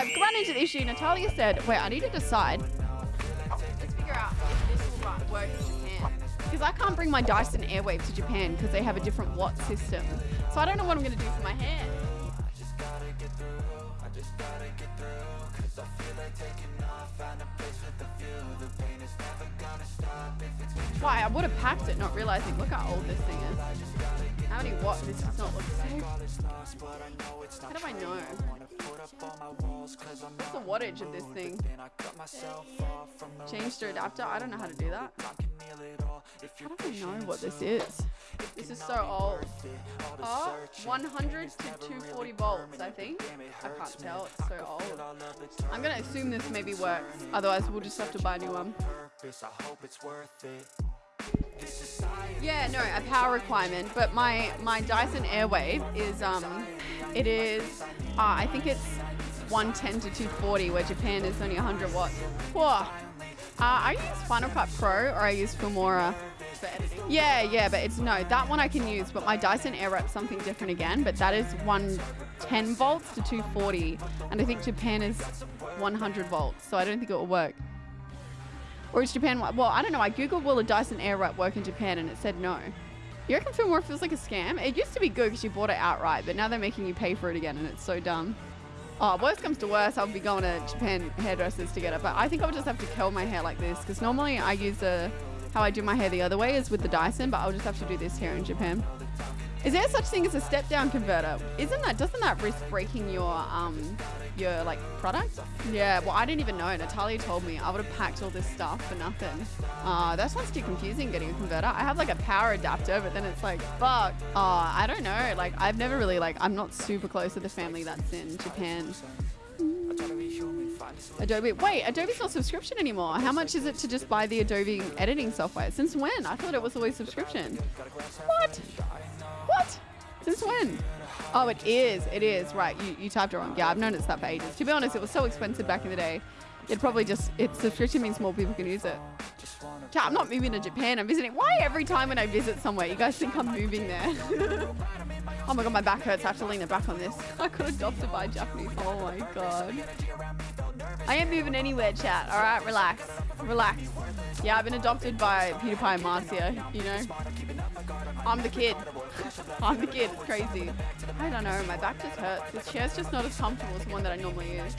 I've run into the issue. Natalia said, wait, I need to decide. Let's figure out if this will work in Japan. Because I can't bring my Dyson Airwrap to Japan because they have a different watt system. So I don't know what I'm going to do for my hair. Why? I would have packed it not realizing. Look how old this thing is. How many watts? This does not look safe. How do I know? Of this thing? Change to adapter? I don't know how to do that. How do I know what this is? This is so old. Oh, 100 to 240 volts, I think. I can't tell, it's so old. I'm gonna assume this maybe works, otherwise we'll just have to buy a new one. Yeah, no, a power requirement, but my my Dyson Airwrap is um, it is, uh, I think it's 110 to 240, where Japan is only 100 watts. Whoa. Uh, I use Final Cut Pro or I use Filmora. Yeah, yeah, but it's no, that one I can use, but my Dyson Airwrap's something different again, but that is 110 volts to 240, and I think Japan is 100 volts, so I don't think it will work. Or is Japan, well, I don't know, I googled will a Dyson Airwrap work in Japan and it said no. You reckon Filmora feels like a scam? It used to be good because you bought it outright, but now they're making you pay for it again and it's so dumb. Oh, worst comes to worst, I'll be going to Japan hairdressers to get it, but I think I'll just have to curl my hair like this because normally I use a, how I do my hair the other way is with the Dyson, but I'll just have to do this here in Japan. Is there such thing as a step down converter? Isn't that doesn't that risk breaking your um your like product? Yeah, well I didn't even know. Natalia told me I would have packed all this stuff for nothing. Uh that sounds too confusing getting a converter. I have like a power adapter, but then it's like fuck. Uh I don't know. Like I've never really like I'm not super close to the family that's in Japan. Adobe. Wait, Adobe's not subscription anymore. How much is it to just buy the Adobe editing software? Since when? I thought it was always subscription. What? What? Since when? Oh, it is. It is. Right. You, you typed it wrong. Yeah, I've noticed that for ages. To be honest, it was so expensive back in the day. It probably just, its subscription means more people can use it. Yeah, I'm not moving to Japan. I'm visiting. Why every time when I visit somewhere, you guys think I'm moving there? oh my god, my back hurts. I have to lean it back on this. I could got adopted by Japanese. Oh my god. I ain't moving anywhere, chat. All right, relax. Relax. Yeah, I've been adopted by PewDiePie and Marzia, you know. I'm the kid. I'm the kid. It's crazy. I don't know. My back just hurts. This chair's just not as comfortable as the one that I normally use.